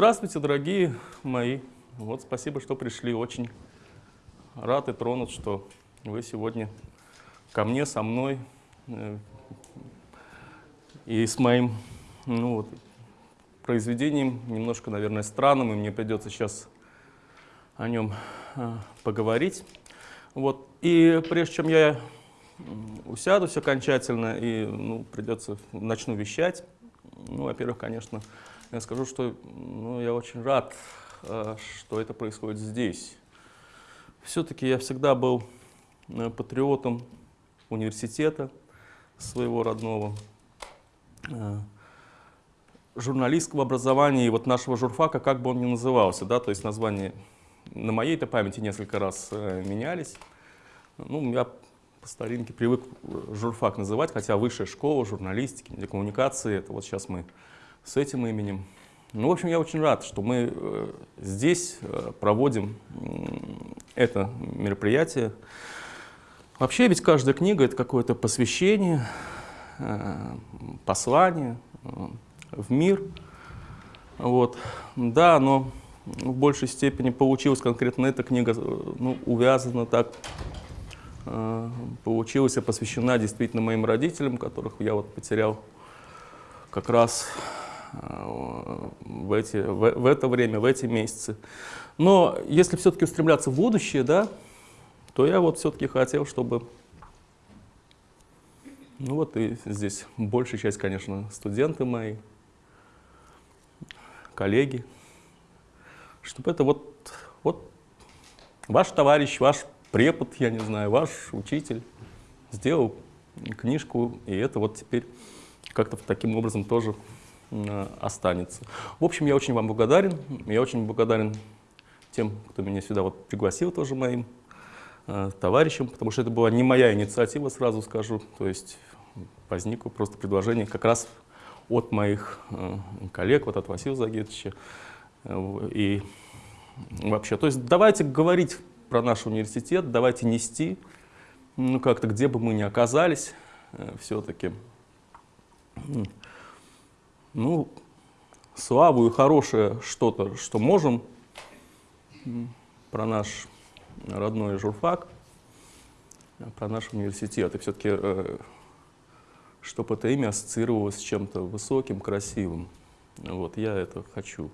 Здравствуйте, дорогие мои. Вот спасибо, что пришли. Очень рад и тронут, что вы сегодня ко мне, со мной э, и с моим ну, вот, произведением, немножко, наверное, странным, и мне придется сейчас о нем э, поговорить. Вот. И прежде чем я усядусь окончательно и ну, придется, начну вещать, ну, во-первых, конечно, я скажу, что ну, я очень рад, э, что это происходит здесь. Все-таки я всегда был э, патриотом университета своего родного, э, журналистского образования и вот нашего журфака, как бы он ни назывался, да, то есть названия на моей-то памяти несколько раз менялись. Ну, я по старинке привык журфак называть, хотя высшая школа журналистики, коммуникации, это вот сейчас мы с этим именем. Ну, в общем, я очень рад, что мы э, здесь э, проводим это мероприятие. Вообще ведь каждая книга — это какое-то посвящение, э, послание в мир. Вот. Да, но в большей степени получилась конкретно эта книга ну, увязана так получилась посвящена действительно моим родителям, которых я вот потерял как раз в, эти, в, в это время, в эти месяцы. Но если все-таки устремляться в будущее, да, то я вот все-таки хотел, чтобы, ну вот и здесь большая часть, конечно, студенты мои, коллеги, чтобы это вот, вот ваш товарищ, ваш препод, я не знаю, ваш учитель сделал книжку, и это вот теперь как-то таким образом тоже э, останется. В общем, я очень вам благодарен. Я очень благодарен тем, кто меня сюда вот пригласил тоже моим э, товарищам, потому что это была не моя инициатива, сразу скажу. То есть возникло просто предложение как раз от моих э, коллег, вот от Василия Загетовича. Э, и вообще, то есть давайте говорить про наш университет, давайте нести, ну как-то где бы мы ни оказались, э, все-таки, ну, славу и хорошее что-то, что можем про наш родной журфак, про наш университет. И все-таки, э, чтобы это имя ассоциировалось с чем-то высоким, красивым. Вот, я это хочу.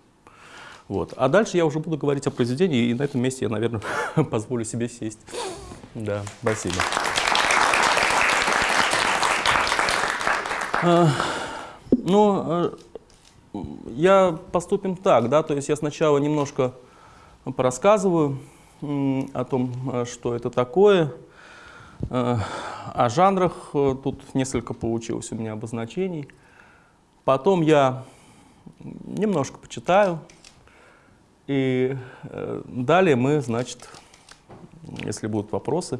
Вот. А дальше я уже буду говорить о произведении, и на этом месте я, наверное, позволю себе сесть. Да, спасибо. Ну, э, я поступим так, да, то есть я сначала немножко порассказываю о том, э, что это такое, э, о жанрах, тут несколько получилось у меня обозначений. Потом я немножко почитаю, и далее мы, значит, если будут вопросы,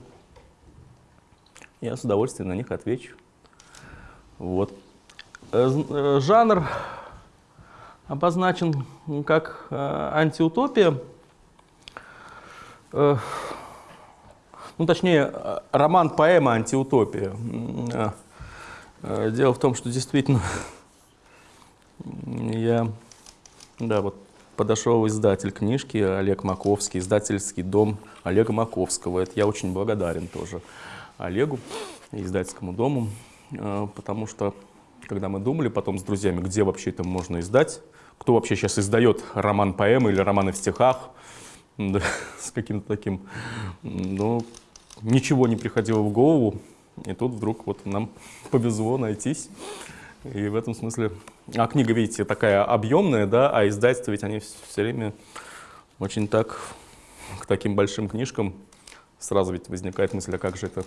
я с удовольствием на них отвечу. Вот. Э, э, жанр обозначен как антиутопия. Ну, точнее, роман-поэма «Антиутопия». Дело в том, что действительно я, да, вот подошел издатель книжки Олег Маковский, издательский дом Олега Маковского. Это я очень благодарен тоже Олегу, издательскому дому, э, потому что, когда мы думали потом с друзьями, где вообще это можно издать, кто вообще сейчас издает роман поэмы или романы в стихах, да, с каким-то таким, ну, ничего не приходило в голову, и тут вдруг вот нам повезло найтись. И в этом смысле... А книга, видите, такая объемная, да, а издательства ведь они все время очень так, к таким большим книжкам сразу ведь возникает мысль, а как же это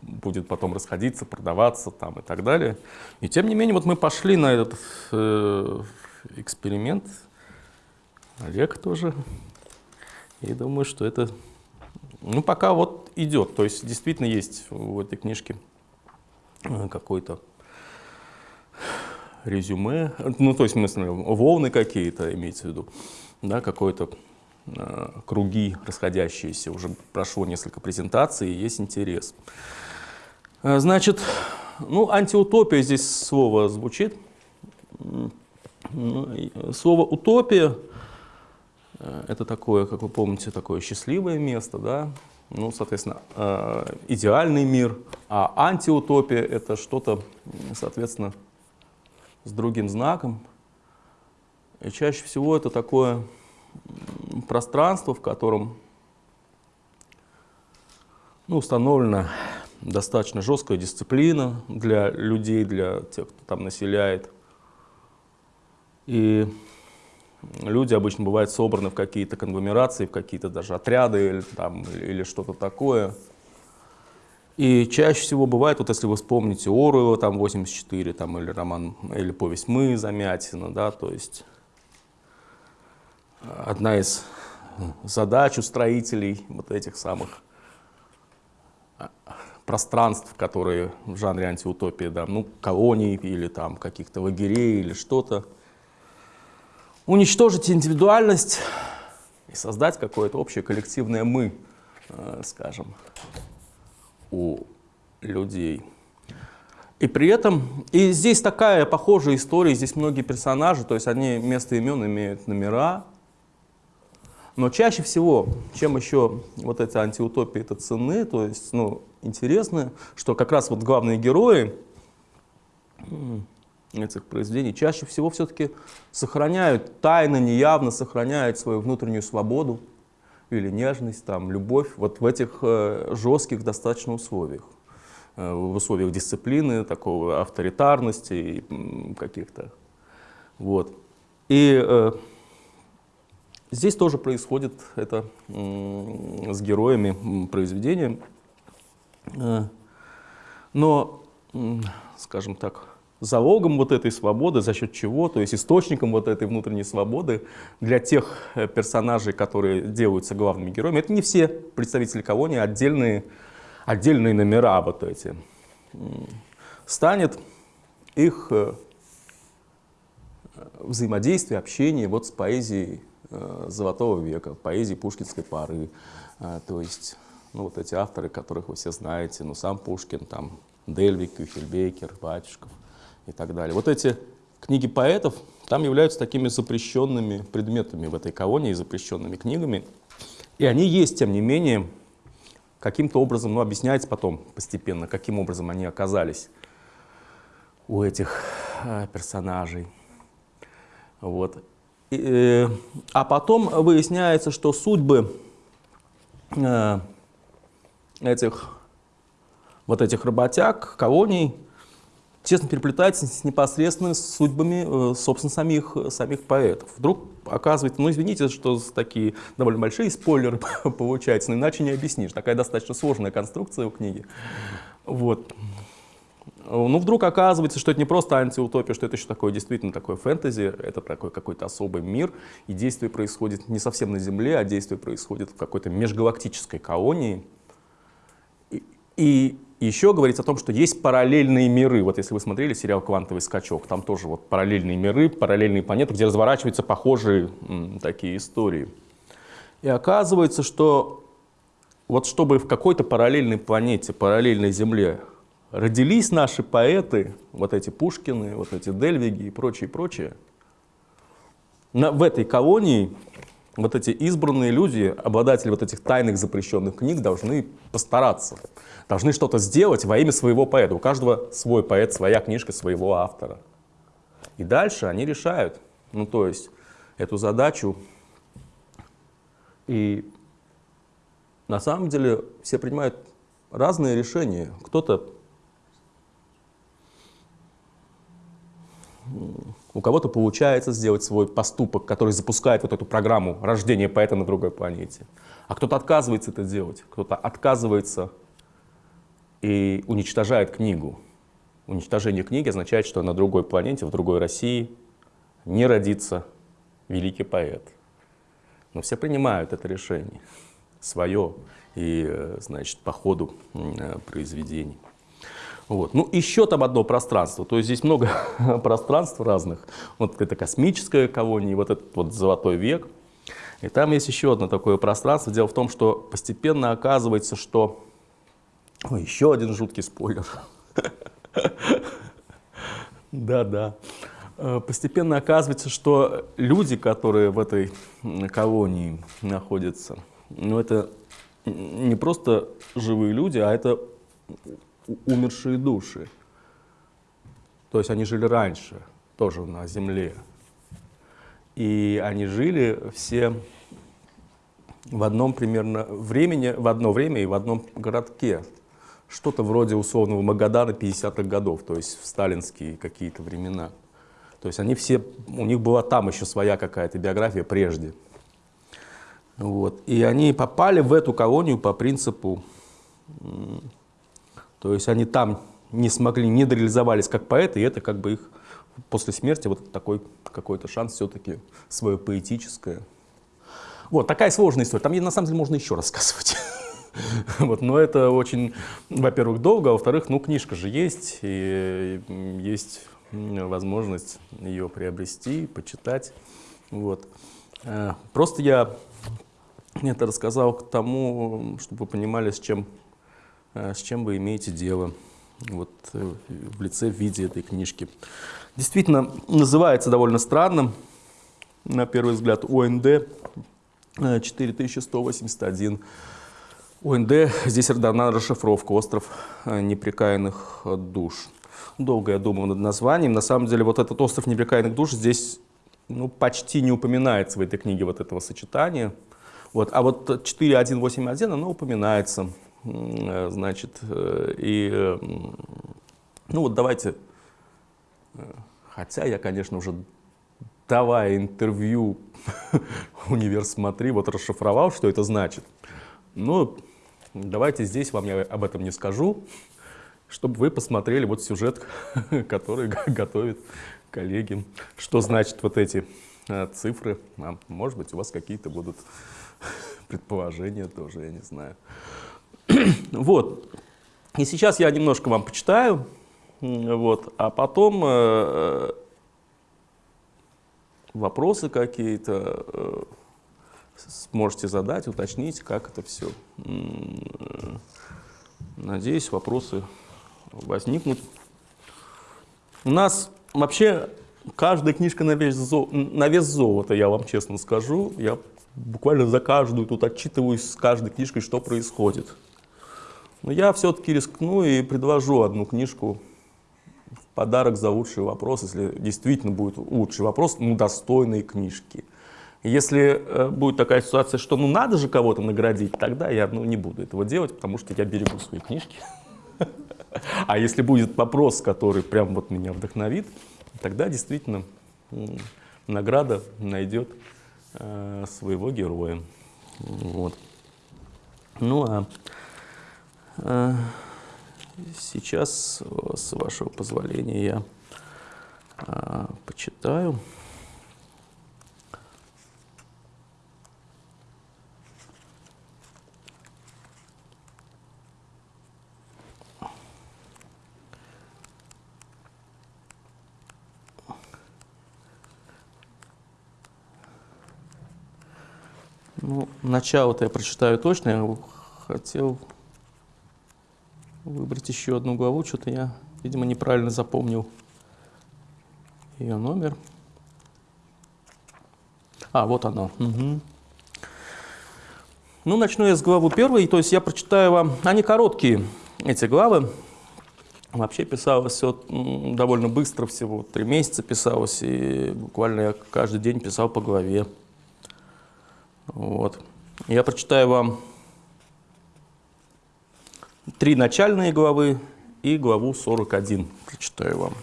будет потом расходиться, продаваться там и так далее. И тем не менее, вот мы пошли на этот э, эксперимент, Олег тоже, и думаю, что это, ну, пока вот идет, то есть действительно есть в этой книжке э, какой-то резюме, ну, то есть, смысле, волны какие-то, имеется в виду, да, какой-то круги расходящиеся, уже прошло несколько презентаций, есть интерес. Значит, ну, антиутопия здесь слово звучит. Ну, слово «утопия» — это такое, как вы помните, такое счастливое место, да? Ну, соответственно, идеальный мир, а антиутопия — это что-то, соответственно, с другим знаком. И чаще всего это такое пространство, в котором ну, установлена достаточно жесткая дисциплина для людей, для тех, кто там населяет. И люди обычно бывают собраны в какие-то конгломерации, в какие-то даже отряды или, там, или что-то такое. И чаще всего бывает, вот если вы вспомните Оруэлла, там 84, там, или роман, или повесть «Мы» Замятина, да, то есть одна из задач у строителей вот этих самых а, пространств, которые в жанре антиутопии, да, ну, колоний или там каких-то лагерей или что-то, уничтожить индивидуальность и создать какое-то общее коллективное «мы», э, скажем, у людей. И при этом, и здесь такая похожая история, здесь многие персонажи, то есть они вместо имен имеют номера, но чаще всего, чем еще вот эти антиутопии это цены, то есть, ну, интересно, что как раз вот главные герои этих произведений чаще всего все-таки сохраняют, тайно, неявно сохраняют свою внутреннюю свободу или нежность, там, любовь вот в этих э, жестких достаточно условиях. Э, в условиях дисциплины, такого авторитарности каких-то. Вот. И э, Здесь тоже происходит это с героями произведения. Э, но, скажем так, залогом вот этой свободы, за счет чего, то есть источником вот этой внутренней свободы для тех э, персонажей, которые делаются главными героями, это не все представители колонии, а отдельные, отдельные номера вот эти, станет их э, взаимодействие, общение вот с поэзией золотого века, поэзии пушкинской поры. Э, то есть, ну, вот эти авторы, которых вы все знаете, ну, сам Пушкин, там, Дельвик, Кюхельбекер, Батюшков и так далее. Вот эти книги поэтов там являются такими запрещенными предметами в этой колонии, запрещенными книгами. И они есть, тем не менее, каким-то образом, ну, объясняется потом постепенно, каким образом они оказались у этих э, персонажей. Вот. Э, а потом выясняется, что судьбы э, этих, вот этих работяг, колоний, тесно переплетаются с непосредственно с судьбами, э, собственно, самих, самих поэтов. Вдруг оказывается, ну извините, что такие довольно большие спойлеры получаются, но иначе не объяснишь. Такая достаточно сложная конструкция у книги. Вот. Ну, вдруг оказывается, что это не просто антиутопия, что это еще такое действительно такое фэнтези, это такой какой-то особый мир, и действие происходит не совсем на Земле, а действие происходит в какой-то межгалактической колонии. И, и еще говорится о том, что есть параллельные миры. Вот если вы смотрели сериал «Квантовый скачок», там тоже вот параллельные миры, параллельные планеты, где разворачиваются похожие такие истории. И оказывается, что вот чтобы в какой-то параллельной планете, параллельной Земле родились наши поэты, вот эти Пушкины, вот эти Дельвиги и прочее, прочее, на, в этой колонии вот эти избранные люди, обладатели вот этих тайных запрещенных книг, должны постараться, должны что-то сделать во имя своего поэта. У каждого свой поэт, своя книжка своего автора. И дальше они решают, ну то есть эту задачу. И на самом деле все принимают разные решения. Кто-то у кого-то получается сделать свой поступок, который запускает вот эту программу рождения поэта на другой планете. А кто-то отказывается это делать, кто-то отказывается и уничтожает книгу. Уничтожение книги означает, что на другой планете, в другой России не родится великий поэт. Но все принимают это решение свое и, э, значит, по ходу э, произведений. Вот. Ну, еще там одно пространство, то есть здесь много пространств разных. Вот это космическая колония, вот этот вот золотой век. И там есть еще одно такое пространство. Дело в том, что постепенно оказывается, что... Ой, еще один жуткий спойлер. Да-да. э, постепенно оказывается, что люди, которые в этой колонии находятся, ну это не просто живые люди, а это умершие души. То есть они жили раньше, тоже на земле. И они жили все в одном примерно времени, в одно время и в одном городке. Что-то вроде условного Магадана 50-х годов, то есть в сталинские какие-то времена. То есть они все, у них была там еще своя какая-то биография прежде. Вот. И они попали в эту колонию по принципу, то есть они там не смогли, не дореализовались как поэты, и это как бы их после смерти вот такой какой-то шанс все-таки свое поэтическое. Вот такая сложная история. Там на самом деле можно еще рассказывать. Вот, но это очень, во-первых, долго, а во-вторых, ну, книжка же есть, и есть возможность ее приобрести, почитать. Вот. Э, просто я это рассказал к тому, чтобы вы понимали, с чем, с чем вы имеете дело вот, э, в лице, в виде этой книжки. Действительно, называется довольно странно, на первый взгляд, ОНД 4181. ОНД, здесь дана расшифровка «Остров непрекаянных душ». Долго я думал над названием. На самом деле, вот этот «Остров непрекаянных душ» здесь ну, почти не упоминается в этой книге вот этого сочетания. Вот. А вот 4181, оно упоминается. Э, значит, э, и, э, ну вот давайте, хотя я, конечно, уже давая интервью «Универ смотри», вот расшифровал, что это значит. Ну, давайте здесь вам я об этом не скажу, чтобы вы посмотрели вот сюжет, который готовит коллеги, что значит вот эти цифры. А может быть, у вас какие-то будут предположения тоже, я не знаю. вот. И сейчас я немножко вам почитаю, вот, а потом э, вопросы какие-то э, сможете задать, уточнить, как это все. Надеюсь, вопросы возникнут. У нас вообще каждая книжка на вес, зо... на вес золота, я вам честно скажу. Я буквально за каждую тут отчитываюсь с каждой книжкой, что происходит. Но я все-таки рискну и предложу одну книжку в подарок за лучший вопрос, если действительно будет лучший вопрос, ну, достойные книжки. Если э, будет такая ситуация, что ну надо же кого-то наградить, тогда я ну, не буду этого делать, потому что я берегу свои книжки. А если будет вопрос, который прям вот меня вдохновит, тогда действительно награда найдет Э, своего героя. Вот. Ну а сейчас, с вашего позволения, я э, почитаю. Ну, начало-то я прочитаю точно. Я хотел выбрать еще одну главу. Что-то я, видимо, неправильно запомнил ее номер. А, вот оно. Угу. Ну, начну я с главы первой. То есть я прочитаю вам... Они короткие, эти главы. Вообще писалось все довольно быстро, всего три месяца писалось. И буквально я каждый день писал по главе. Вот. Я прочитаю вам три начальные главы и главу 41 прочитаю вам.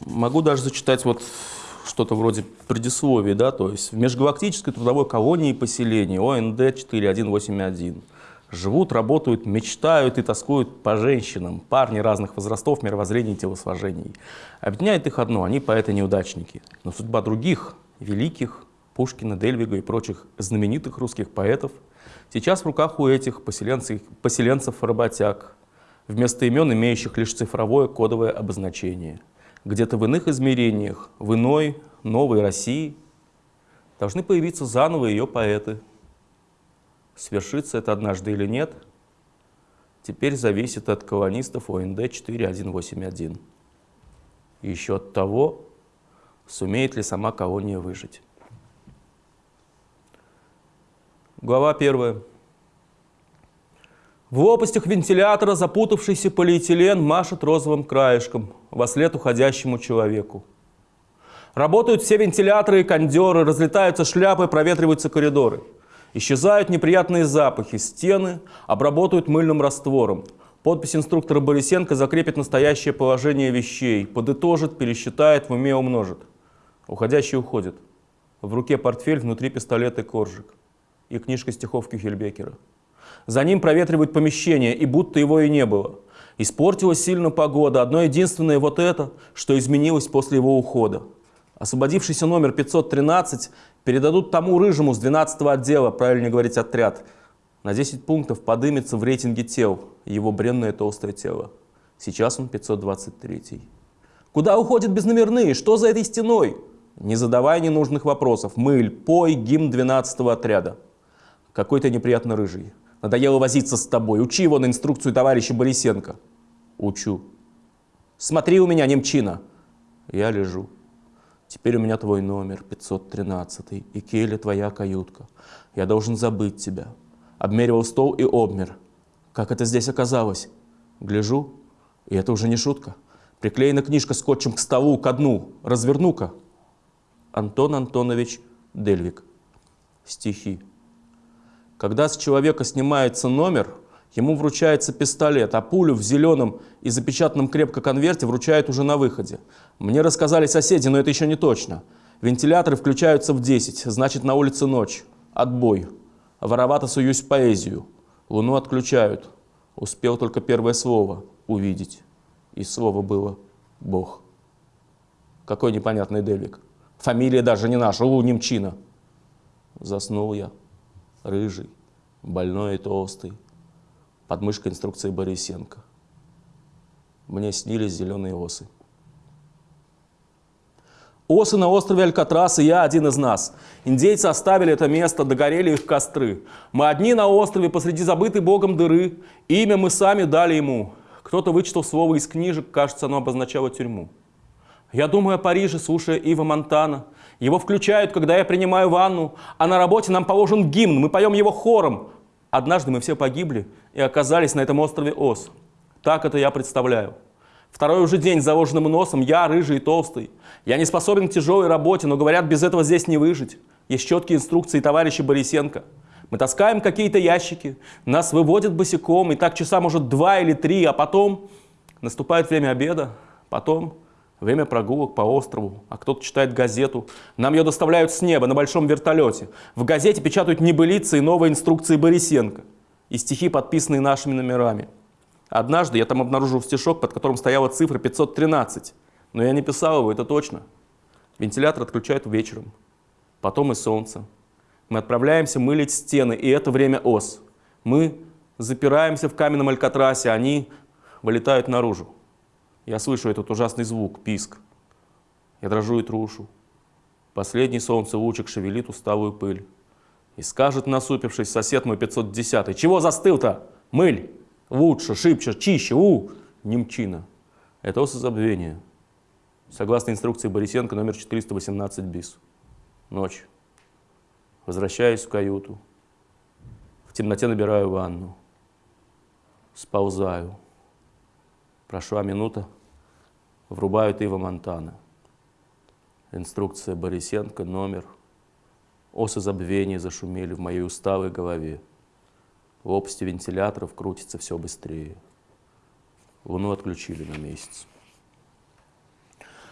Могу даже зачитать вот что-то вроде предисловия, да, то есть в межгалактической трудовой колонии поселения ОНД 4181 Живут, работают, мечтают и тоскуют по женщинам, парни разных возрастов, мировоззрений и телосложений. Объединяет их одно – они поэты-неудачники. Но судьба других, великих, Пушкина, Дельвига и прочих знаменитых русских поэтов сейчас в руках у этих поселенцев-работяг, вместо имен имеющих лишь цифровое кодовое обозначение. Где-то в иных измерениях, в иной, новой России должны появиться заново ее поэты – Свершится это однажды или нет, теперь зависит от колонистов ОНД 4181. И еще от того, сумеет ли сама колония выжить. Глава первая. В лопастях вентилятора запутавшийся полиэтилен машет розовым краешком во след уходящему человеку. Работают все вентиляторы и кондеры, разлетаются шляпы, проветриваются коридоры. Исчезают неприятные запахи, стены обработают мыльным раствором. Подпись инструктора Борисенко закрепит настоящее положение вещей, подытожит, пересчитает, в уме умножит. Уходящий уходит. В руке портфель, внутри пистолет и коржик. И книжка стихов Кюхельбекера. За ним проветривают помещение, и будто его и не было. Испортилась сильно погода. Одно единственное вот это, что изменилось после его ухода. Освободившийся номер 513 передадут тому рыжему с 12 отдела, правильно говорить отряд. На 10 пунктов подымется в рейтинге тел его бренное толстое тело. Сейчас он 523. Куда уходят безномерные? Что за этой стеной? Не задавай ненужных вопросов. Мыль, пой, гимн 12 отряда. Какой то неприятно рыжий. Надоело возиться с тобой. Учи его на инструкцию товарища Борисенко. Учу. Смотри у меня, немчина. Я лежу. Теперь у меня твой номер, 513 и Келли твоя каютка. Я должен забыть тебя. Обмеривал стол и обмер. Как это здесь оказалось? Гляжу, и это уже не шутка. Приклеена книжка скотчем к столу, ко дну. Разверну-ка. Антон Антонович Дельвик. Стихи. Когда с человека снимается номер, ему вручается пистолет, а пулю в зеленом и запечатанном крепко конверте вручают уже на выходе. Мне рассказали соседи, но это еще не точно. Вентиляторы включаются в 10, значит на улице ночь. Отбой. Воровато суюсь в поэзию. Луну отключают. Успел только первое слово увидеть. И слово было «Бог». Какой непонятный Дельвик. Фамилия даже не наша, у немчина. Заснул я рыжий, больной и толстый, под мышкой инструкции Борисенко. Мне снились зеленые осы. Осы на острове Алькатрас, и я один из нас. Индейцы оставили это место, догорели их костры. Мы одни на острове, посреди забытой богом дыры. Имя мы сами дали ему. Кто-то вычитал слово из книжек, кажется, оно обозначало тюрьму. Я думаю о Париже, слушая Ива Монтана. Его включают, когда я принимаю ванну, а на работе нам положен гимн, мы поем его хором. Однажды мы все погибли и оказались на этом острове Ос. Так это я представляю. Второй уже день с заложенным носом, я рыжий и толстый. Я не способен к тяжелой работе, но говорят, без этого здесь не выжить. Есть четкие инструкции товарища Борисенко. Мы таскаем какие-то ящики, нас выводят босиком, и так часа, может, два или три, а потом наступает время обеда, потом время прогулок по острову, а кто-то читает газету. Нам ее доставляют с неба на большом вертолете. В газете печатают небылицы и новые инструкции Борисенко и стихи, подписанные нашими номерами. Однажды я там обнаружил стишок, под которым стояла цифра 513, но я не писал его, это точно. Вентилятор отключают вечером, потом и солнце. Мы отправляемся мылить стены, и это время ос. Мы запираемся в каменном алькатрасе, они вылетают наружу. Я слышу этот ужасный звук, писк. Я дрожу и трушу. Последний солнце лучик шевелит усталую пыль. И скажет, насупившись, сосед мой 510 «Чего застыл-то? Мыль! Лучше, шибче, чище, у!» Немчина. Это осозабвение. Согласно инструкции Борисенко, номер 418 БИС. Ночь. Возвращаюсь в каюту. В темноте набираю ванну. Сползаю. Прошла минута, врубают Ива Монтана. Инструкция Борисенко, номер. Осы забвения зашумели в моей усталой голове. Лопасти вентиляторов крутятся все быстрее. Луну отключили на месяц.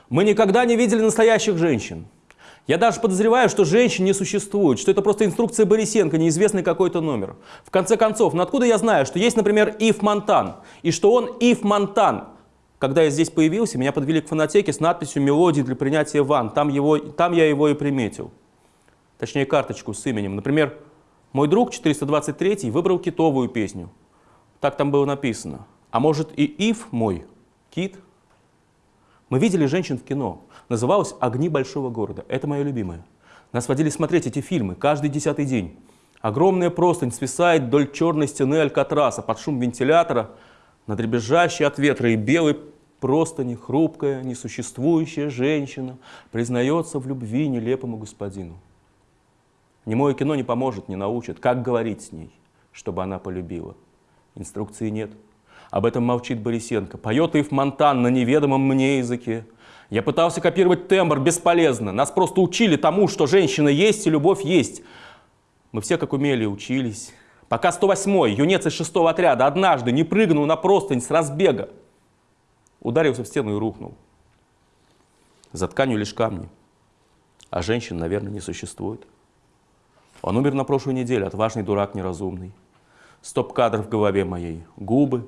Мы никогда не видели настоящих женщин. Я даже подозреваю, что женщин не существует, что это просто инструкция Борисенко, неизвестный какой-то номер. В конце концов, ну откуда я знаю, что есть, например, Ив Монтан, и что он Ив Монтан? Когда я здесь появился, меня подвели к фонотеке с надписью «Мелодии для принятия ван». Там, его, там я его и приметил. Точнее, карточку с именем. Например, мой друг 423 выбрал китовую песню. Так там было написано. А может и Ив мой, кит? Мы видели женщин в кино. Называлось «Огни большого города». Это мое любимое. Нас водили смотреть эти фильмы каждый десятый день. Огромная простынь свисает вдоль черной стены алькатраса под шум вентилятора, на дребезжащей от ветра и белой простыни хрупкая, несуществующая женщина признается в любви нелепому господину. Немое кино не поможет, не научит, как говорить с ней, чтобы она полюбила. Инструкции нет. Об этом молчит Борисенко. Поет Ив Монтан на неведомом мне языке. Я пытался копировать тембр, бесполезно. Нас просто учили тому, что женщина есть и любовь есть. Мы все как умели учились. Пока 108-й, юнец из шестого отряда, однажды не прыгнул на простынь с разбега. Ударился в стену и рухнул. За тканью лишь камни. А женщин, наверное, не существует. Он умер на прошлой неделе, отважный дурак неразумный. Стоп-кадр в голове моей. Губы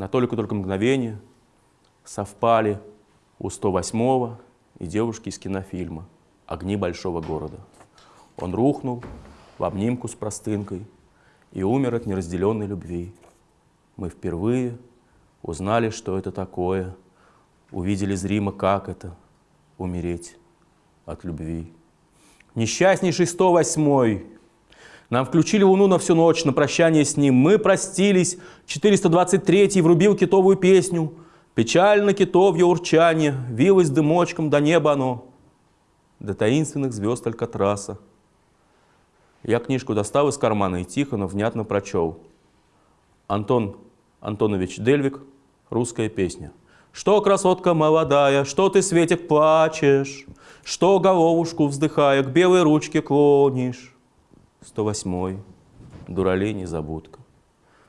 на только-только мгновение совпали у 108-го и девушки из кинофильма «Огни большого города». Он рухнул в обнимку с простынкой и умер от неразделенной любви. Мы впервые узнали, что это такое, увидели зримо, как это — умереть от любви. Несчастнейший 108-й. Нам включили луну на всю ночь, на прощание с ним. Мы простились. 423-й врубил китовую песню. Печально китовье урчание, вилось дымочком до неба оно, до таинственных звезд Алькатраса. Я книжку достал из кармана и тихо, но внятно прочел. Антон Антонович Дельвик, русская песня. Что, красотка молодая, что ты, Светик, плачешь? Что, головушку вздыхая, к белой ручке клонишь? 108-й, дуралей незабудка.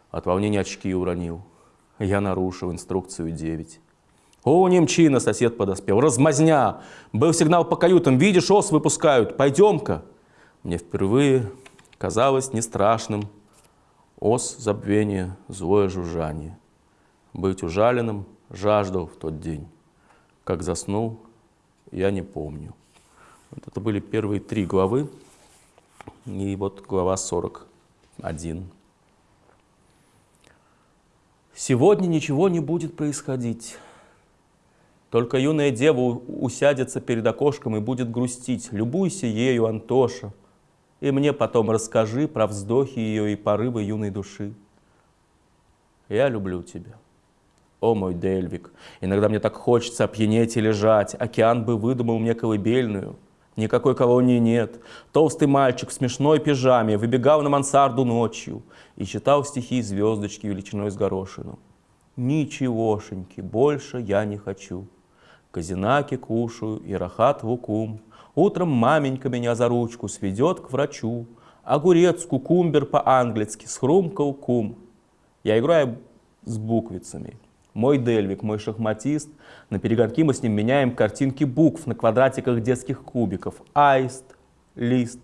От волнения очки уронил. Я нарушил инструкцию 9. О, немчина, сосед подоспел. Размазня! Был сигнал по каютам. Видишь, ос выпускают. Пойдем-ка. Мне впервые казалось не страшным ос забвения, злое жужжание. Быть ужаленным жаждал в тот день. Как заснул, я не помню. Вот это были первые три главы, и вот глава 41. Сегодня ничего не будет происходить. Только юная дева усядется перед окошком и будет грустить. Любуйся ею, Антоша, и мне потом расскажи про вздохи ее и порывы юной души. Я люблю тебя. О, мой Дельвик, иногда мне так хочется опьянеть и лежать. Океан бы выдумал мне колыбельную. Никакой колонии нет. Толстый мальчик в смешной пижаме выбегал на мансарду ночью и читал стихи звездочки величиной с горошину. Ничегошеньки, больше я не хочу. Казинаки кушаю и рахат вукум. Утром маменька меня за ручку сведет к врачу. Огурец, кукумбер по-английски, схрумкал кум. Я играю с буквицами. Мой Дельвик, мой шахматист. На перегонки мы с ним меняем картинки букв на квадратиках детских кубиков. Аист, лист.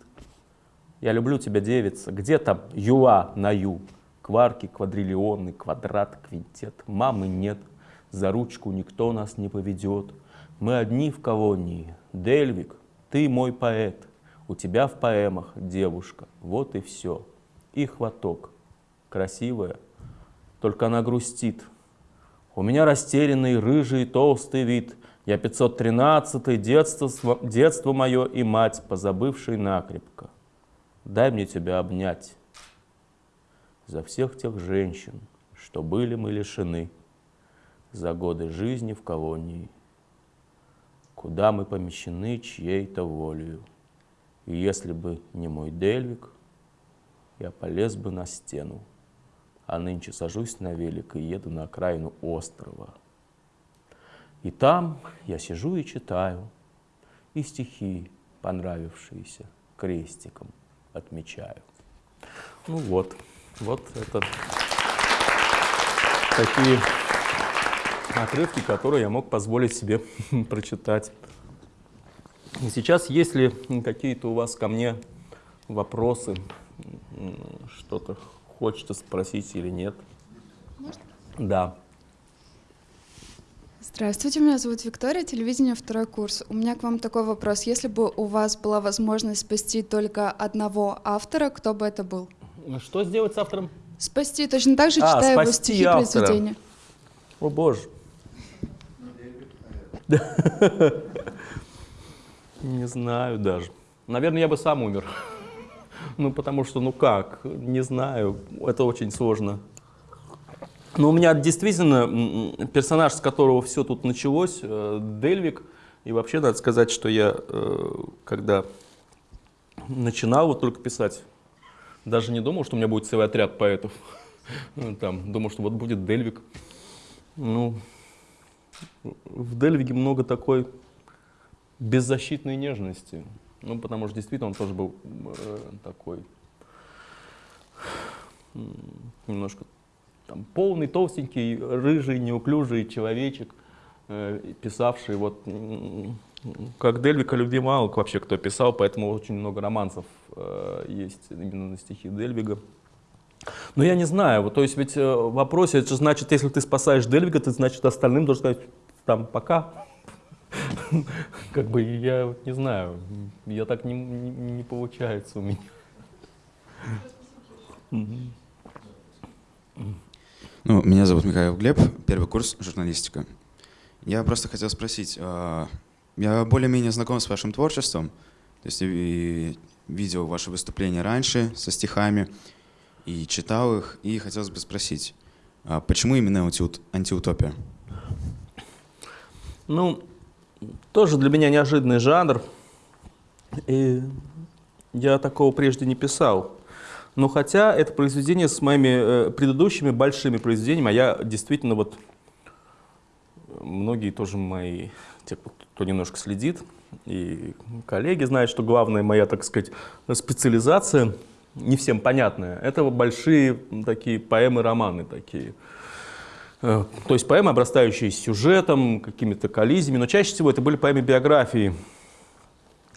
Я люблю тебя, девица. Где там юа на ю? Кварки, квадриллионы, квадрат, квинтет. Мамы нет. За ручку никто нас не поведет. Мы одни в колонии. Дельвик, ты мой поэт, у тебя в поэмах девушка, вот и все. И хваток. Красивая, только она грустит. У меня растерянный, рыжий, толстый вид. Я 513-й, детство, детство мое и мать, позабывший накрепко. Дай мне тебя обнять. За всех тех женщин, что были мы лишены, За годы жизни в колонии куда мы помещены чьей-то волею. И если бы не мой Дельвик, я полез бы на стену, а нынче сажусь на велик и еду на окраину острова. И там я сижу и читаю, и стихи, понравившиеся, крестиком отмечаю. Ну вот, вот это такие отрывки, которые я мог позволить себе прочитать. И сейчас, если какие-то у вас ко мне вопросы, что-то хочется спросить или нет? Можно? Да. Здравствуйте, меня зовут Виктория, телевидение второй курс. У меня к вам такой вопрос. Если бы у вас была возможность спасти только одного автора, кто бы это был? Что сделать с автором? Спасти, точно так же А, читая его стихи, автора. произведения. О боже. Не знаю даже. Наверное, я бы сам умер. Ну, потому что, ну как, не знаю, это очень сложно. Но у меня действительно персонаж, с которого все тут началось, э, Дельвик. И вообще надо сказать, что я, э, когда начинал вот только писать, даже не думал, что у меня будет целый отряд поэтов. Там, думал, что вот будет Дельвик. Ну, в Дельвиге много такой беззащитной нежности. Ну, потому что действительно он тоже был э, такой немножко там, полный, толстенький, рыжий, неуклюжий человечек, э, писавший вот как Дельвика любви мало вообще кто писал, поэтому очень много романсов э, есть именно на стихи Дельвига. Но я не знаю, вот, то есть ведь э, в вопросе, это же значит, если ты спасаешь Дельвига, ты значит остальным должен сказать, там, пока. Как бы я не знаю, я так не, не, не получается у меня. Ну, меня зовут Михаил Глеб, первый курс журналистика. Я просто хотел спросить, а, я более-менее знаком с вашим творчеством, то есть и видел ваши выступления раньше со стихами и читал их, и хотелось бы спросить, а почему именно антиутопия? Ну, тоже для меня неожиданный жанр, и я такого прежде не писал. Но хотя это произведение с моими э, предыдущими большими произведениями, а я действительно вот, многие тоже мои, те, кто немножко следит, и коллеги знают, что главная моя, так сказать, специализация, не всем понятная, это большие такие поэмы-романы такие. Э, то есть поэмы, обрастающие сюжетом, какими-то коллизиями, но чаще всего это были поэмы биографии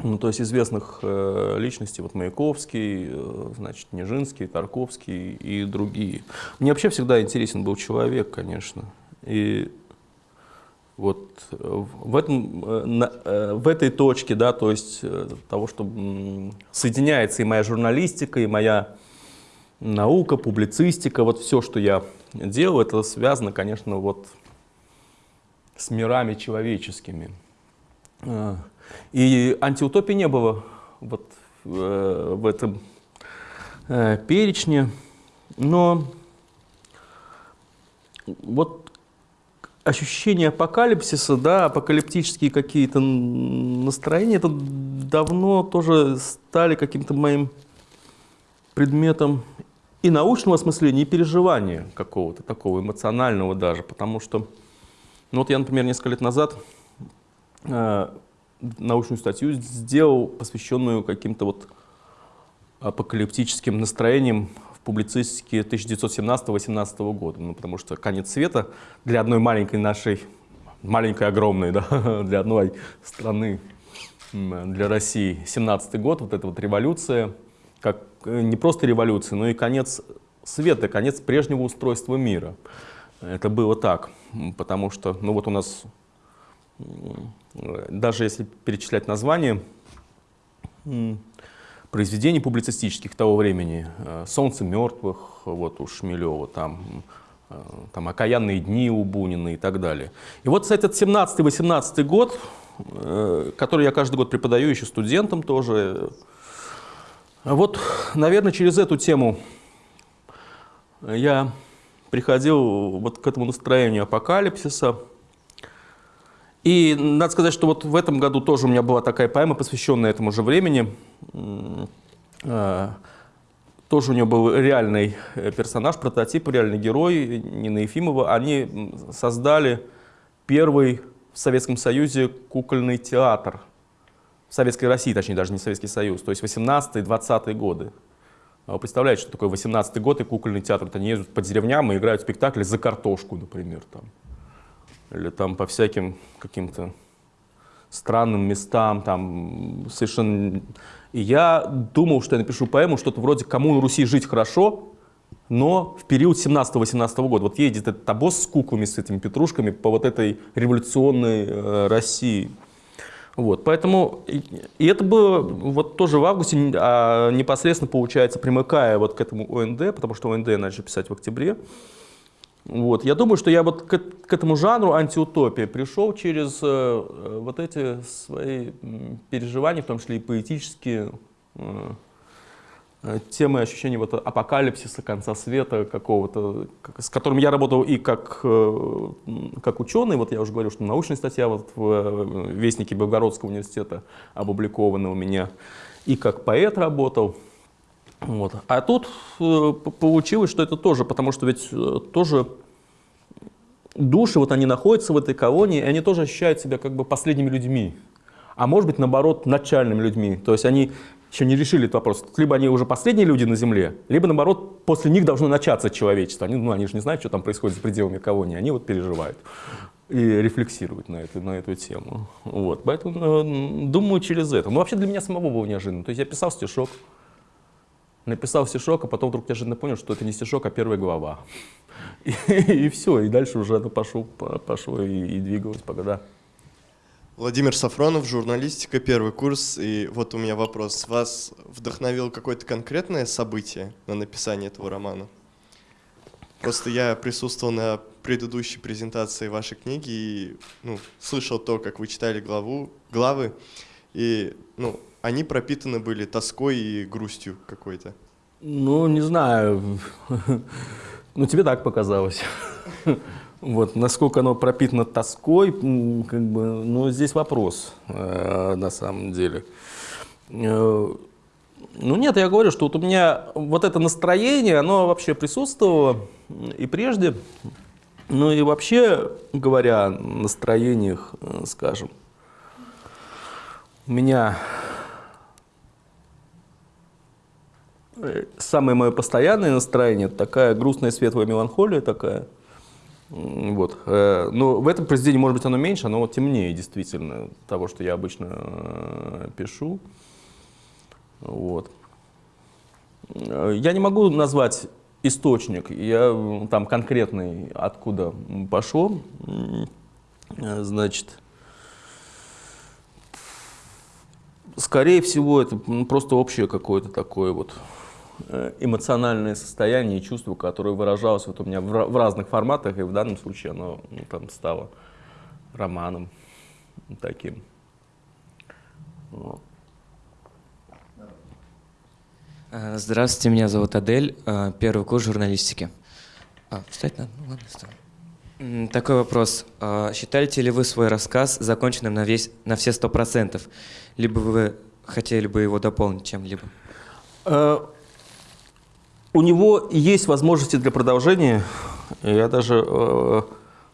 ну, то есть известных э, личностей, вот Маяковский, э, значит, Нежинский, Тарковский и другие. Мне вообще всегда интересен был человек, конечно. И вот в, этом, э, э, в этой точке, да, то есть э, того, что соединяется и моя журналистика, и моя наука, публицистика, вот все, что я делаю, это связано, конечно, вот с мирами человеческими. Э, и антиутопии не было вот э, в этом э, перечне, но вот ощущение апокалипсиса, да, апокалиптические какие-то настроения, это давно тоже стали каким-то моим предметом и научного осмысления, и переживания какого-то такого эмоционального даже, потому что, ну вот я, например, несколько лет назад э, научную статью сделал, посвященную каким-то вот апокалиптическим настроениям в публицистике 1917-18 года. Ну, потому что конец света для одной маленькой нашей, маленькой огромной, да, для одной страны, для России, 17 год, вот эта вот революция, как э, не просто революция, но и конец света, конец прежнего устройства мира. Это было так, потому что, ну вот у нас даже если перечислять названия произведений публицистических того времени, э, «Солнце мертвых» вот у Шмелева, там, э, там «Окаянные дни» у Бунина и так далее. И вот этот 17-18 год, э, который я каждый год преподаю еще студентам тоже, вот, наверное, через эту тему я приходил вот к этому настроению апокалипсиса, и надо сказать, что вот в этом году тоже у меня была такая поэма, посвященная этому же времени. А, тоже у нее был реальный э, персонаж, прототип, реальный герой Нина Ефимова. Они создали первый в Советском Союзе кукольный театр. В Советской России, точнее, даже не Советский Союз. То есть 18-20 годы. А вы представляете, что такое 18 год и кукольный театр? Вот они ездят по деревням и играют спектакли за картошку, например. Там или там по всяким каким-то странным местам, там совершенно... И я думал, что я напишу поэму, что-то вроде «Кому на Руси жить хорошо», но в период 17-18 года. Вот едет этот обоз с куклами, с этими петрушками по вот этой революционной э, России. Вот, поэтому, и, это было вот тоже в августе, а непосредственно, получается, примыкая вот к этому ОНД, потому что ОНД начал писать в октябре, вот. Я думаю, что я вот к, к этому жанру антиутопия пришел через э, вот эти свои переживания, в том числе и поэтические, э, э, темы ощущения вот апокалипсиса, конца света какого-то, с которым я работал и как, э, как ученый, вот я уже говорил, что научная статья вот в э, Вестнике Белгородского университета опубликована у меня, и как поэт работал. Вот. А тут получилось, что это тоже, потому что ведь тоже души, вот они находятся в этой колонии, и они тоже ощущают себя как бы последними людьми. А может быть, наоборот, начальными людьми. То есть они еще не решили этот вопрос. Либо они уже последние люди на Земле, либо, наоборот, после них должно начаться человечество. Они, ну, они же не знают, что там происходит за пределами колонии, они вот переживают и рефлексируют на эту, на эту тему. Вот. Поэтому э, думаю через это. Ну, вообще для меня самого было неожиданно. То есть я писал стишок, написал стишок, а потом вдруг неожиданно понял, что это не стишок, а первая глава. И, и все, и дальше уже это пошло, пошло и, и двигалось пока, да. Владимир Сафронов, журналистика, первый курс. И вот у меня вопрос. Вас вдохновило какое-то конкретное событие на написание этого романа? Просто я присутствовал на предыдущей презентации вашей книги и ну, слышал то, как вы читали главу, главы, и ну, они пропитаны были тоской и грустью какой-то. Ну, не знаю. Ну, тебе так показалось. Вот, насколько оно пропитано тоской, как бы, ну, здесь вопрос, э, на самом деле. Э, ну нет, я говорю, что вот у меня вот это настроение, оно вообще присутствовало и прежде, ну и вообще, говоря о настроениях, э, скажем, у меня э, самое мое постоянное настроение, такая грустная светлая меланхолия такая – вот. Э, но в этом произведении, может быть, оно меньше, оно темнее действительно того, что я обычно э, пишу. Вот. Я не могу назвать источник, я там конкретный, откуда пошло. Значит, скорее всего, это просто общее какое-то такое вот эмоциональное состояние и чувство, которое выражалось вот у меня в, в разных форматах, и в данном случае оно ну, там стало романом таким. Вот. Э, здравствуйте, меня зовут Адель, э, первый курс журналистики. А, встать надо? Ну ладно, встану. Такой вопрос. Считаете ли вы свой рассказ законченным на, весь, на все сто процентов? Либо вы хотели бы его дополнить чем-либо? У него есть возможности для продолжения. Я даже э,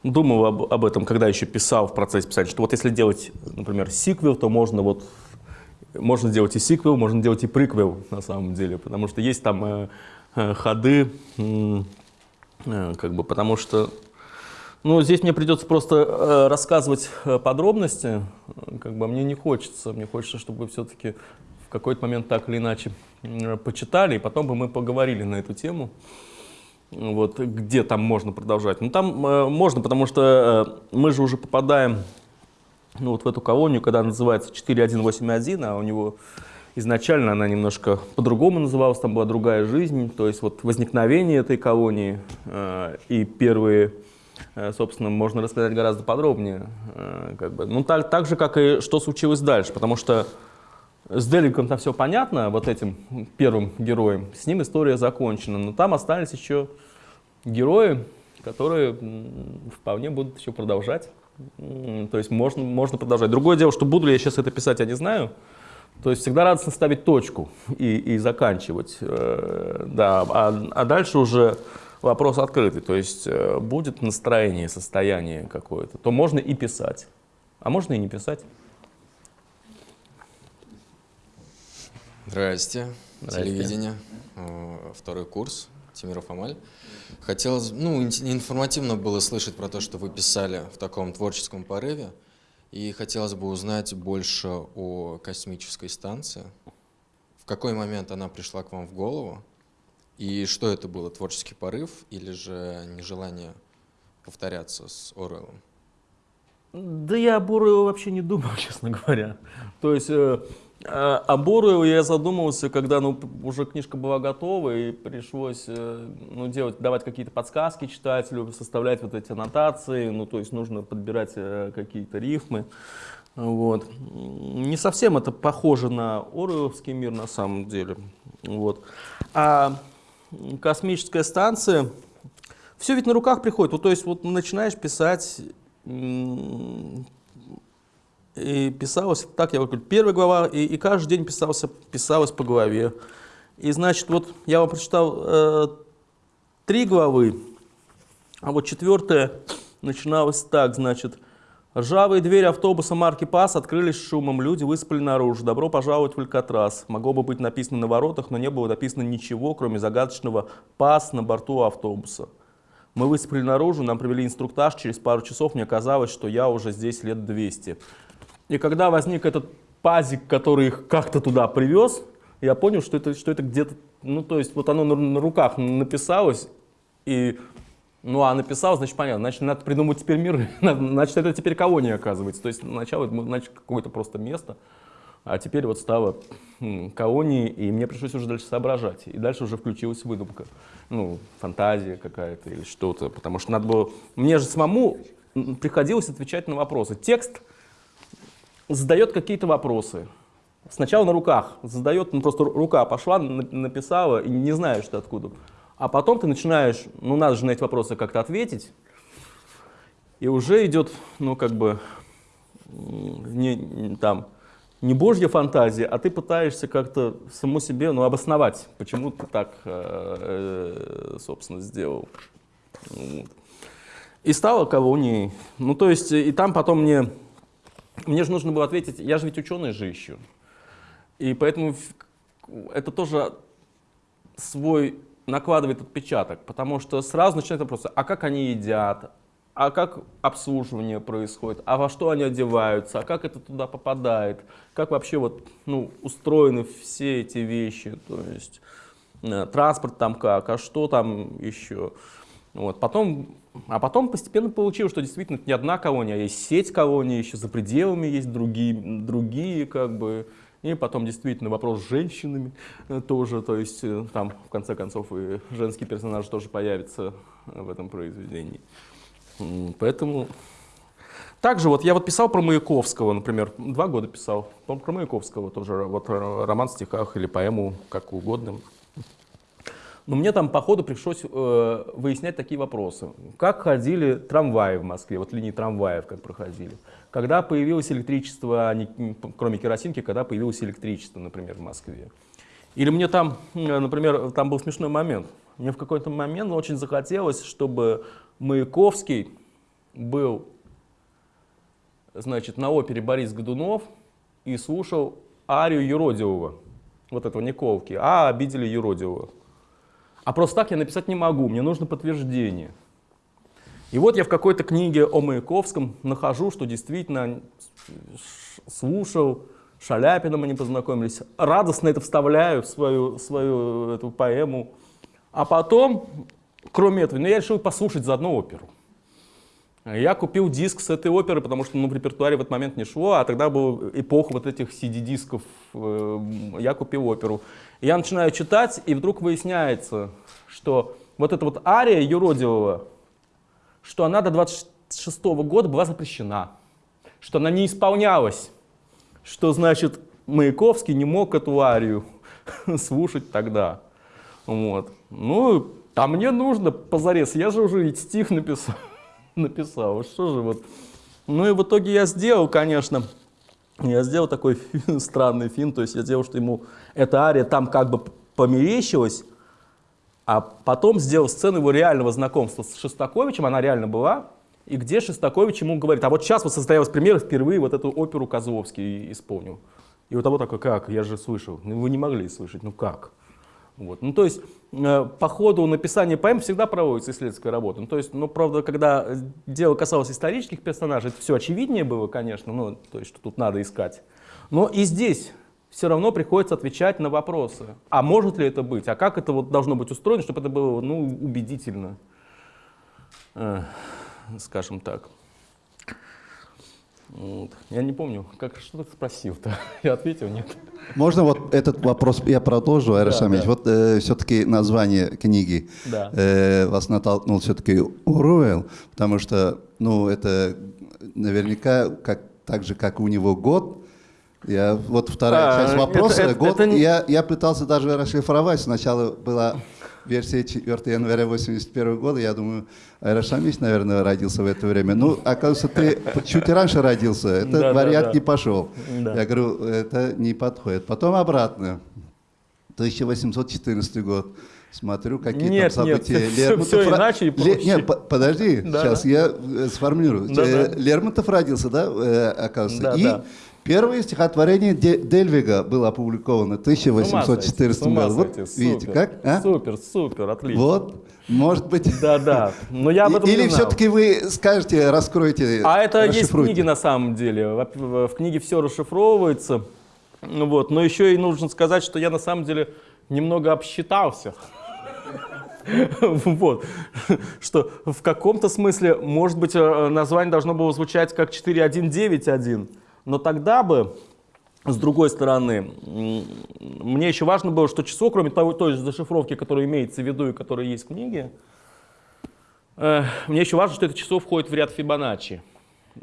думал об, об этом, когда еще писал в процессе писания, что вот если делать, например, сиквел, то можно вот можно сделать и сиквел, можно делать и приквел на самом деле, потому что есть там э, э, ходы, э, как бы, потому что ну, здесь мне придется просто э, рассказывать э, подробности, как бы мне не хочется, мне хочется, чтобы все-таки какой-то момент так или иначе почитали, и потом бы мы поговорили на эту тему, вот, где там можно продолжать. Ну, там э, можно, потому что э, мы же уже попадаем ну, вот в эту колонию, когда она называется 4181, а у него изначально она немножко по-другому называлась, там была другая жизнь, то есть вот возникновение этой колонии э, и первые, э, собственно, можно рассказать гораздо подробнее, э, как бы. ну, так, так же, как и что случилось дальше, потому что с Деликом там все понятно, вот этим первым героем, с ним история закончена, но там остались еще герои, которые вполне будут еще продолжать. То есть можно, можно продолжать. Другое дело, что буду ли я сейчас это писать, я не знаю. То есть всегда радостно ставить точку и, и заканчивать. Э, да, а, а дальше уже вопрос открытый. То есть э, будет настроение, состояние какое-то, то можно и писать, а можно и не писать. Здрасте. Здрасте. Телевидение. Э, второй курс. Тимиров Амаль. Хотелось, ну, информативно было слышать про то, что вы писали в таком творческом порыве. И хотелось бы узнать больше о космической станции. В какой момент она пришла к вам в голову? И что это было, творческий порыв или же нежелание повторяться с Оруэллом? Да я об Оруэлле вообще не думал, честно говоря. То есть э, о Боруеву я задумался, когда ну, уже книжка была готова, и пришлось э, ну, делать, давать какие-то подсказки читателю, составлять вот эти аннотации, ну, то есть нужно подбирать э, какие-то рифмы. Вот. Не совсем это похоже на Оруэлловский мир на самом деле. Вот. А космическая станция, все ведь на руках приходит. Вот, то есть вот начинаешь писать, и писалось, так я говорю, первая глава, и, и каждый день писался, писалось по главе. И значит, вот я вам прочитал э, три главы, а вот четвертая начиналась так, значит, Ржавые двери автобуса марки ПАС открылись шумом, люди выспали наружу. Добро пожаловать в Алькатрас. Могло бы быть написано на воротах, но не было написано ничего, кроме загадочного ПАС на борту автобуса. Мы выспали наружу, нам провели инструктаж, через пару часов мне казалось, что я уже здесь лет 200. И когда возник этот пазик, который их как-то туда привез, я понял, что это, что это где-то, ну то есть вот оно на, на руках написалось, и ну, а написал, значит, понятно. Значит, надо придумать теперь мир. значит, это теперь колония, оказывается. То есть, сначала значит, какое-то просто место, а теперь вот стало колонией, и мне пришлось уже дальше соображать. И дальше уже включилась выдумка. Ну, фантазия какая-то или что-то. Потому что надо было... Мне же самому приходилось отвечать на вопросы. Текст задает какие-то вопросы. Сначала на руках задает, ну просто рука пошла, написала, и не знаешь что откуда. А потом ты начинаешь, ну надо же на эти вопросы как-то ответить, и уже идет, ну как бы, не, там, не божья фантазия, а ты пытаешься как-то саму себе ну, обосновать, почему ты так, э, э, собственно, сделал. И стало колонией. Ну, то есть, и там потом мне, мне же нужно было ответить, я же ведь ученый же еще. И поэтому это тоже свой накладывает отпечаток, потому что сразу начинается вопрос, а как они едят, а как обслуживание происходит, а во что они одеваются, а как это туда попадает, как вообще вот, ну, устроены все эти вещи, то есть э, транспорт там как, а что там еще. Вот, потом, а потом постепенно получилось, что действительно это не одна колония, а есть сеть колоний, еще за пределами есть другие, другие как бы, и потом действительно вопрос с женщинами э, тоже, то есть э, там в конце концов и женский персонаж тоже появится в этом произведении. Поэтому... Также вот я вот писал про Маяковского, например, два года писал, про Маяковского тоже, вот роман в стихах или поэму, как угодно. Но мне там по ходу пришлось э, выяснять такие вопросы. Как ходили трамваи в Москве, вот линии трамваев как проходили. Когда появилось электричество, не, кроме керосинки, когда появилось электричество, например, в Москве. Или мне там, например, там был смешной момент. Мне в какой-то момент очень захотелось, чтобы Маяковский был значит, на опере Борис Годунов и слушал арию Юродивого, вот этого Николки, а обидели Юродивого. А просто так я написать не могу, мне нужно подтверждение. И вот я в какой-то книге о Маяковском нахожу, что действительно слушал, Шаляпином они познакомились, радостно это вставляю в свою, свою эту поэму. А потом, кроме этого, ну, я решил послушать заодно оперу. Я купил диск с этой оперы, потому что ну, в репертуаре в этот момент не шло, а тогда была эпоха вот этих CD-дисков. Э, я купил оперу. Я начинаю читать, и вдруг выясняется, что вот эта вот ария юродивого, что она до 26 -го года была запрещена, что она не исполнялась, что, значит, Маяковский не мог эту арию слушать тогда. Вот. Ну, а мне нужно позарез, я же уже ведь стих написал, написал, что же вот. Ну и в итоге я сделал, конечно, я сделал такой странный фильм, то есть я сделал, что ему эта ария там как бы померещилась, а потом сделал сцену его реального знакомства с Шостаковичем, она реально была, и где Шостакович ему говорит, а вот сейчас вот состоялась премьера, впервые вот эту оперу Козловский исполнил. И вот того такой, как, я же слышал, ну вы не могли слышать, ну как? Вот. Ну, то есть э, по ходу написания поэм всегда проводится исследовательская работа. Ну, то есть, ну, правда, когда дело касалось исторических персонажей, это все очевиднее было, конечно, ну, то есть, что тут надо искать. Но и здесь все равно приходится отвечать на вопросы. А может ли это быть? А как это вот должно быть устроено, чтобы это было ну, убедительно, э, скажем так. Я не помню, как, что ты спросил-то? Я ответил, нет. Можно вот этот вопрос я продолжу, Айрашамич? Да, да. Вот э, все-таки название книги да. э, вас натолкнул все-таки Уруэлл, потому что, ну, это наверняка как так же, как у него год. Я, вот вторая А, часть это- вопроса. это- год, это я, я пытался даже расшифровать. Сначала была версия 4 января 81 года. Я думаю, Айрашамич, наверное, родился в это время. Ну, оказывается, ты чуть раньше родился. Этот Да, да, вариант да. не пошел. Да. Я говорю, это не подходит. Потом обратно. 1814 год. Смотрю, какие Нет, там нет, события. всё- Лермонтов всё ро- иначе и Ле-. Нет, по- подожди, Да, сейчас да. я э, сформулирую. Да, Э, да. Лермонтов родился, да, э, оказывается. Да, И да. Первое стихотворение Де- Дельвига было опубликовано в 1814 С ума году. Вот видите, как? а? Супер, супер, отлично. Вот, может быть. Да, да. Но я об этом Или все-таки вы скажете, раскройте, А это есть книги на самом деле. В книге все расшифровывается. Ну Вот. Но еще и нужно сказать, что я на самом деле немного обсчитался. Вот. Что в каком-то смысле, может быть, э, название должно было звучать как 4191. Но тогда бы, с другой стороны, мне еще важно было, что число, кроме того, той же зашифровки, которая имеется в виду и которая есть в книге, Э, Мне еще важно, что это число входит в ряд Фибоначчи.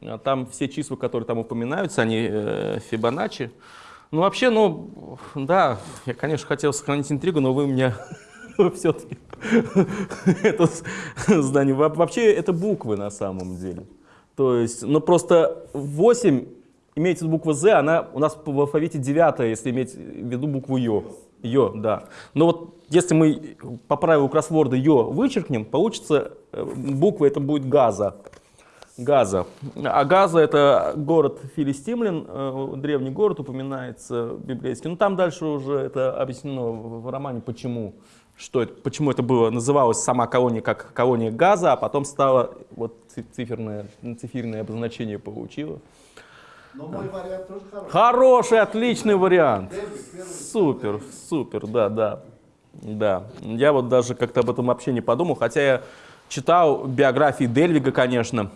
А Там все числа, которые там упоминаются, они э, Фибоначчи. Ну, вообще, ну, да, я, конечно, хотел сохранить интригу, но вы меня все-таки это здание. Во- Вообще, это буквы на самом деле. То есть, ну, просто 8, имеется буква Z, она у нас в алфавите девятая, если иметь в виду букву Ё. Ё, да. Но вот если мы по правилу кроссворда Ё вычеркнем, получится э, буква это будет Газа. Газа. А Газа это город Филистимлин, э, древний город упоминается библейский. Ну там дальше уже это объяснено в романе, почему. Что это, почему это было, называлась сама колония как колония Газа, а потом стало вот ци- циферное, цифирное обозначение получило. Но мой вариант тоже хороший. Хороший, отличный вариант. Супер, супер, да, да. Да, я вот даже как-то об этом вообще не подумал, хотя я читал биографии Дельвига, конечно.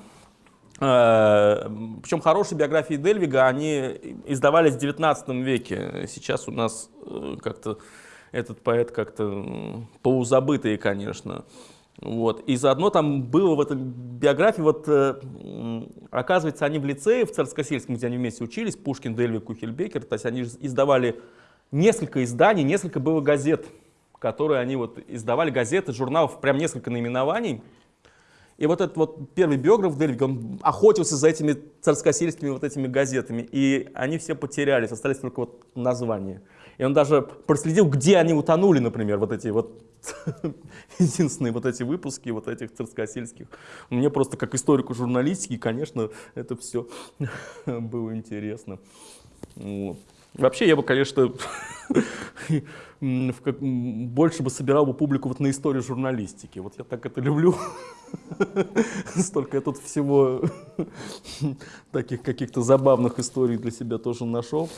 Причем хорошие биографии Дельвига, они издавались в 19 веке. Сейчас у нас э, как-то этот поэт как-то полузабытый, конечно. Вот. И заодно там было в этой биографии, вот, э, оказывается, они в лицее, в Царскосельском, где они вместе учились, Пушкин, Дельвиг, Кухельбекер, то есть они издавали несколько изданий, несколько было газет, которые они вот издавали, газеты, журналов, прям несколько наименований. И вот этот вот первый биограф Дельвига, он охотился за этими царскосельскими вот этими газетами, и они все потерялись, остались только вот названия. И он даже проследил, где они утонули, например, вот эти вот единственные вот эти выпуски вот этих царскосельских. Мне просто как историку журналистики, конечно, это все было интересно. Вот. Вообще я бы, конечно, больше бы собирал бы публику вот на историю журналистики. Вот я так это люблю. Столько я тут всего таких каких-то забавных историй для себя тоже нашел.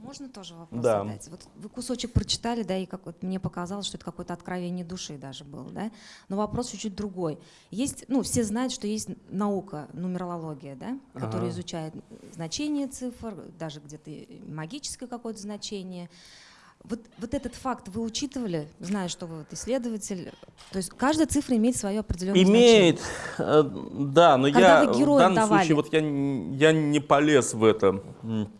Можно тоже вопрос Да. задать? Вот вы кусочек прочитали, да, и как вот мне показалось, что это какое-то откровение души даже было, да? Но вопрос чуть-чуть другой. Есть, ну, все знают, что есть наука, нумерология, да, которая Ага. изучает значение цифр, даже где-то магическое какое-то значение. Вот, вот этот факт вы учитывали, зная, что вы вот исследователь? То есть каждая цифра имеет свое определенное Имеет, значение. э, да, но Когда я в данном давали. случае вот я, я не полез в это.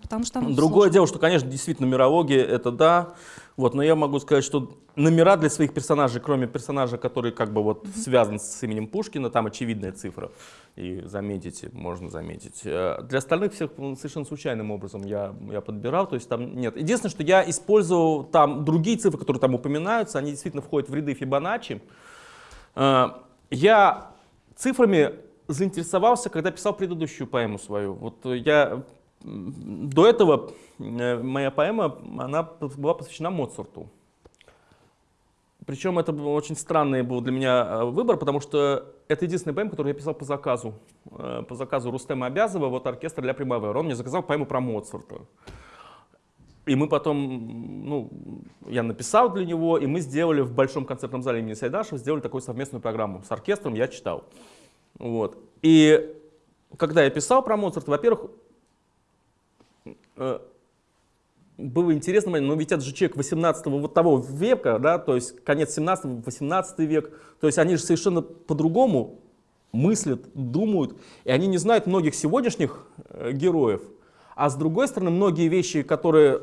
Потому что Другое сложно. дело, что, конечно, действительно нумерология это да, вот, но я могу сказать, что номера для своих персонажей, кроме персонажа, который как бы вот связан с именем Пушкина, там очевидная цифра, и заметите, можно заметить. Э, Для остальных всех м, совершенно случайным образом я, я подбирал, то есть там нет. Единственное, что я использовал там другие цифры, которые там упоминаются, они действительно входят в ряды Фибоначчи. Э, Я цифрами заинтересовался, когда писал предыдущую поэму свою. Вот я до этого э, моя поэма, она была посвящена Моцарту. Причем это был очень странный был для меня э, выбор, потому что это единственная поэма, которую я писал по заказу. Э, По заказу Рустема Обязова, вот оркестр для Примавера. Он мне заказал поэму про Моцарта. И мы потом, ну, я написал для него, и мы сделали в Большом концертном зале имени Сайдашева, сделали такую совместную программу с оркестром, я читал. Вот. И когда я писал про Моцарта, во-первых, было интересно, но ведь это же человек 18 вот того века, да, то есть конец 17 18 век, то есть они же совершенно по-другому мыслят, думают, и они не знают многих сегодняшних э, героев, а с другой стороны, многие вещи, которые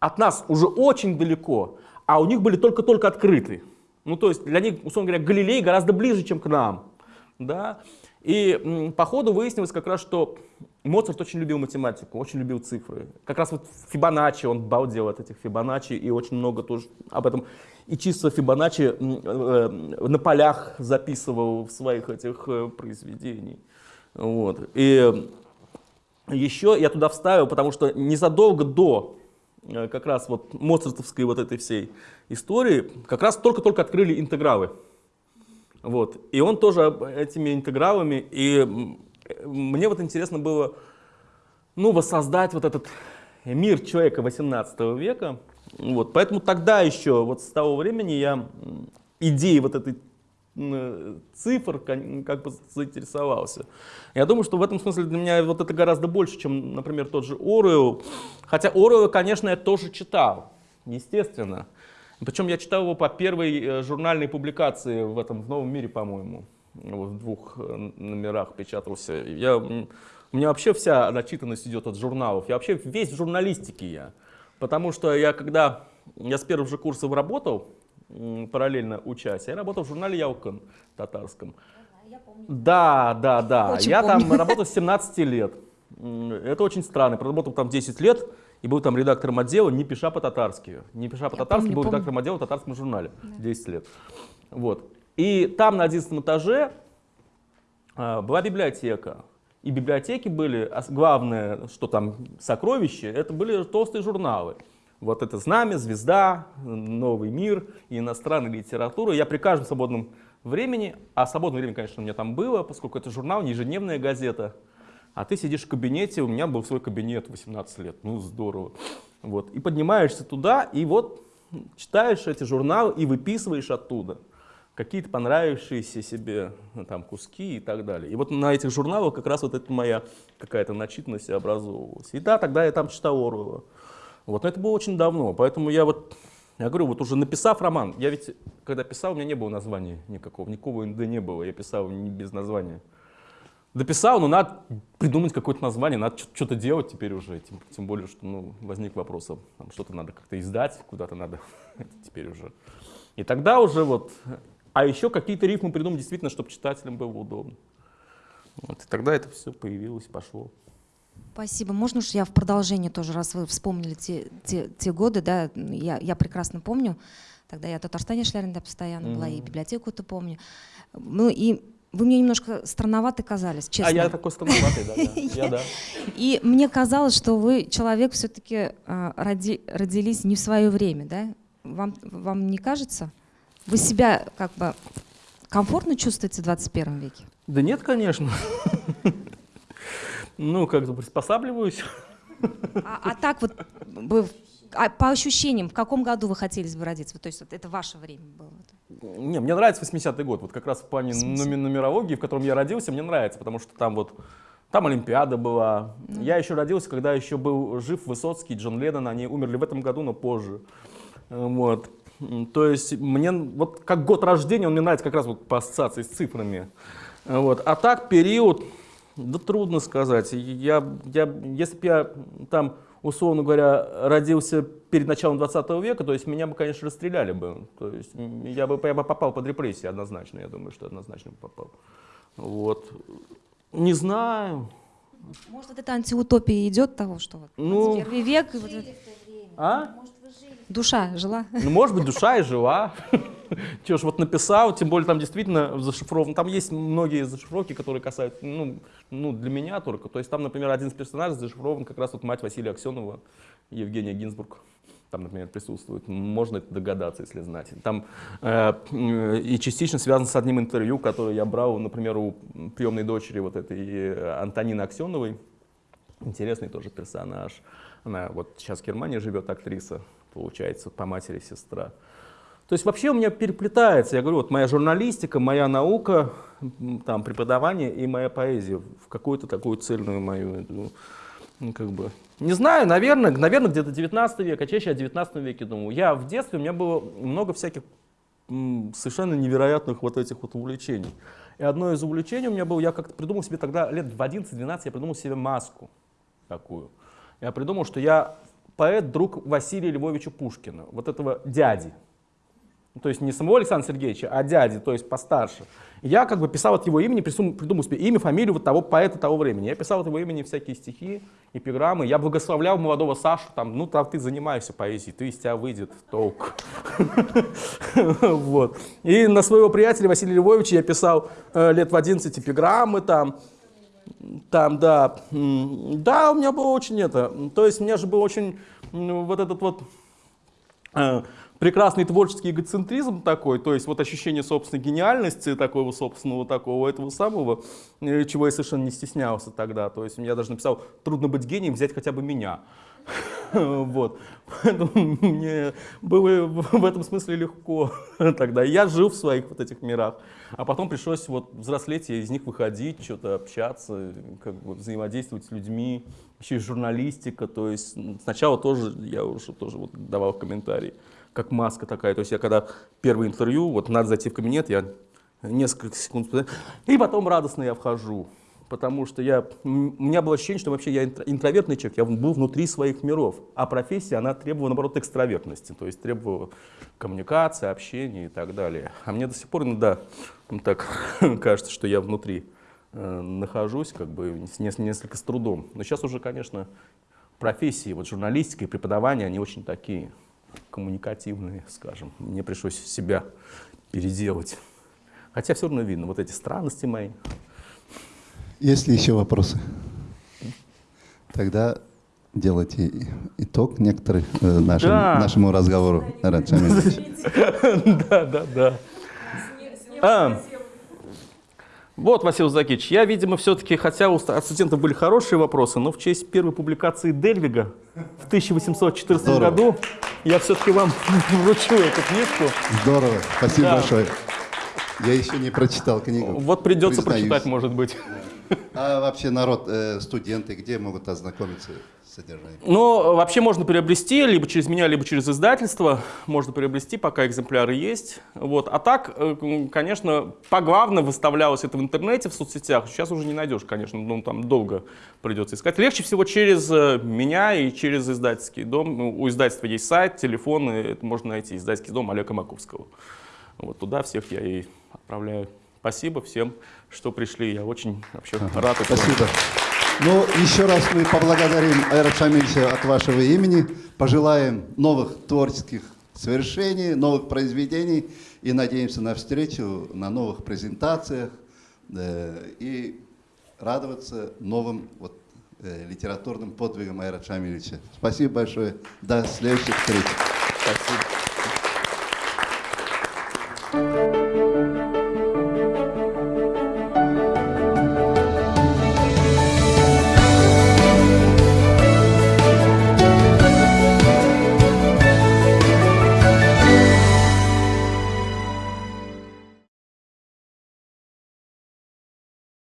от нас уже очень далеко, а у них были только-только открыты. Ну, то есть для них, условно говоря, Галилей гораздо ближе, чем к нам. Да? И по ходу выяснилось как раз, что Моцарт очень любил математику, очень любил цифры. Как раз вот Фибоначчи, он балдел от этих Фибоначчи, и очень много тоже об этом. И чисто Фибоначчи э, на полях записывал в своих этих э, произведениях. Вот. И еще я туда вставил, потому что незадолго до э, как раз вот моцартовской вот этой всей истории, как раз только-только открыли интегралы. Вот. И он тоже этими интегралами, и мне вот интересно было, ну, воссоздать вот этот мир человека 18 века. Вот. Поэтому тогда еще, вот с того времени я идеей вот этой цифр как бы заинтересовался. Я думаю, что в этом смысле для меня вот это гораздо больше, чем, например, тот же Оруэлл. Хотя Оруэлла, конечно, я тоже читал, естественно. Причем я читал его по первой э, журнальной публикации в этом в «Новом мире», по-моему. В двух э, номерах печатался. Я, у меня вообще вся начитанность идет от журналов. Я вообще весь в журналистике я. Потому что я когда, я с первых же курсов работал, параллельно учась, я работал в журнале «Яукон» татарском. Да, да, да. Очень я помню. там работал с 17 лет. Это очень странно. Проработал там 10 лет и был там редактором отдела, не пиша по-татарски. Не пиша по-татарски, был помню. редактором отдела в татарском журнале да. 10 лет. Вот. И там на 11 этаже а, была библиотека. И библиотеки были, главное, что там сокровище, это были толстые журналы. Вот это «Знамя», «Звезда», «Новый мир», иностранная литература. Я при каждом свободном времени, а свободное время, конечно, у меня там было, поскольку это журнал, не ежедневная газета, а ты сидишь в кабинете, у меня был свой кабинет 18 лет, ну здорово. Вот. И поднимаешься туда, и вот читаешь эти журналы и выписываешь оттуда какие-то понравившиеся себе ну, там, куски и так далее. И вот на этих журналах как раз вот эта моя какая-то начитанность образовывалась. И да, тогда я там читал Оруэлла. Вот, но это было очень давно, поэтому я вот, я говорю, вот уже написав роман, я ведь, когда писал, у меня не было названия никакого, никакого НД не было, я писал не без названия. Дописал, но надо придумать какое-то название, надо что-то делать теперь уже, тем, тем более, что ну, возник вопрос, что-то надо как-то издать, куда-то надо теперь уже. И тогда уже вот, а еще какие-то рифмы придумать действительно, чтобы читателям было удобно. Вот, и тогда это все появилось, пошло. Спасибо. Можно уж я в продолжение тоже, раз вы вспомнили те, те, те годы, да, я, я прекрасно помню, тогда я в Татарстане Шляринда постоянно mm-hmm. была, и библиотеку-то помню. Ну и вы мне немножко странноваты казались, честно. А я такой странноватый, да, я да. И мне казалось, что вы человек все-таки а, родились не в свое время, да? Вам, вам не кажется? Вы себя как бы комфортно чувствуете в 21 веке? Да нет, конечно. Ну, как-то приспосабливаюсь. А, а так вот, а по ощущениям, в каком году вы хотели бы родиться? То есть это ваше время было? Не, мне нравится 80-й год. Вот как раз в плане нумерологии, в котором я родился, мне нравится, потому что там вот там Олимпиада была. Mm. Я еще родился, когда еще был жив Высоцкий, Джон Леннон. Они умерли в этом году, но позже. Вот. То есть мне вот как год рождения он мне нравится как раз вот по ассоциации с цифрами. Вот. А так период да трудно сказать. Я, я, если бы я там, условно говоря, родился перед началом 20 века, то есть меня бы, конечно, расстреляли бы. То есть я бы, я бы попал под репрессии однозначно, я думаю, что однозначно бы попал. Вот. Не знаю. Может, вот эта антиутопия идет того, что вот ну, первый век... Вот это... А? Душа жила? Ну, может быть, душа и жила. Че ж, вот написал, тем более там действительно зашифровано. Там есть многие зашифровки, которые касаются, ну, ну, для меня только. То есть там, например, один из персонажей зашифрован как раз вот мать Василия Аксенова, Евгения Гинзбург. Там, например, присутствует. Можно это догадаться, если знать. Там э, и частично связан с одним интервью, которое я брал, например, у приемной дочери вот этой э, Антонины Аксеновой. Интересный тоже персонаж. Она вот сейчас в Германии живет, актриса, получается, по матери сестра. То есть вообще у меня переплетается, я говорю, вот моя журналистика, моя наука, там, преподавание и моя поэзия в какую-то такую цельную мою, ну, как бы, не знаю, наверное, наверное где-то 19 век, а чаще о 19 веке думаю. Я в детстве, у меня было много всяких совершенно невероятных вот этих вот увлечений. И одно из увлечений у меня было, я как-то придумал себе тогда, лет в 11-12, я придумал себе маску такую. Я придумал, что я поэт, друг Василия Львовича Пушкина, вот этого дяди. Ну, То есть не самого Александра Сергеевича, а дяди, то есть постарше. Я как бы писал от его имени, придумал себе имя, фамилию вот того поэта того времени. Я писал от его имени всякие стихи, эпиграммы. Я благословлял молодого Сашу, там, ну, там ты занимаешься поэзией, ты из тебя выйдет толк. Вот. И на своего приятеля Василия Львовича я писал э, лет в 11 эпиграммы там, там, да, да, у меня было очень это, то есть у меня же был очень вот этот вот э, прекрасный творческий эгоцентризм такой, то есть вот ощущение собственной гениальности, такого собственного такого этого самого, э, чего я совершенно не стеснялся тогда. То есть я даже написал, трудно быть гением, взять хотя бы меня. Вот. Поэтому мне было в этом смысле легко тогда. Я жил в своих вот этих мирах. А потом пришлось вот взрослеть, и из них выходить, что-то общаться, как бы взаимодействовать с людьми. Еще журналистика. То есть м, сначала тоже я уже тоже вот давал комментарии, как маска такая. То есть я когда первое интервью, вот надо зайти в кабинет, я несколько секунд, и потом радостно я вхожу. Потому что я, у меня было ощущение, что вообще я интро- интровертный человек, я был внутри своих миров. А профессия, она требовала, наоборот, экстравертности, то есть требовала коммуникации, общения и так далее. А мне до сих пор иногда так кажется, что я внутри э, нахожусь, как бы с нес- несколько с трудом. Но сейчас уже, конечно, профессии, вот журналистика и преподавание, они очень такие коммуникативные, скажем. Мне пришлось себя переделать. Хотя все равно видно вот эти странности мои. Есть ли еще вопросы? Тогда делайте итог некоторый э, нашим- Да. нашему разговору. Да, да, да. Вот, Василий Закич, я, видимо, все-таки, хотя у студентов были хорошие вопросы, но в честь первой публикации Дельвига в 1814 Здорово. году я все-таки вам вручу эту книжку. Здорово, спасибо Да. большое. Я еще не прочитал книгу. Вот придется признаюсь. прочитать, может быть. А вообще народ, э, студенты, где могут ознакомиться с содержанием? Ну, вообще можно приобрести, либо через меня, либо через издательство. Можно приобрести, пока экземпляры есть. Вот. А так, э, конечно, поглавно выставлялось это в интернете, в соцсетях. Сейчас уже не найдешь, конечно, ну, там долго придется искать. Легче всего через э, меня и через издательский дом. Ну, У издательства есть сайт, телефон, и это можно найти. Издательский дом Олега Маковского. Вот туда всех я и отправляю. Спасибо всем, что пришли. Я очень вообще рад этому. Спасибо. Ну, еще раз мы поблагодарим Айрат Шамильевича от вашего имени, пожелаем новых творческих свершений, новых произведений и надеемся на встречу на новых презентациях э, и радоваться новым вот, э, литературным подвигам Айрат Шамильевича. Спасибо большое. До следующих встреч. Спасибо.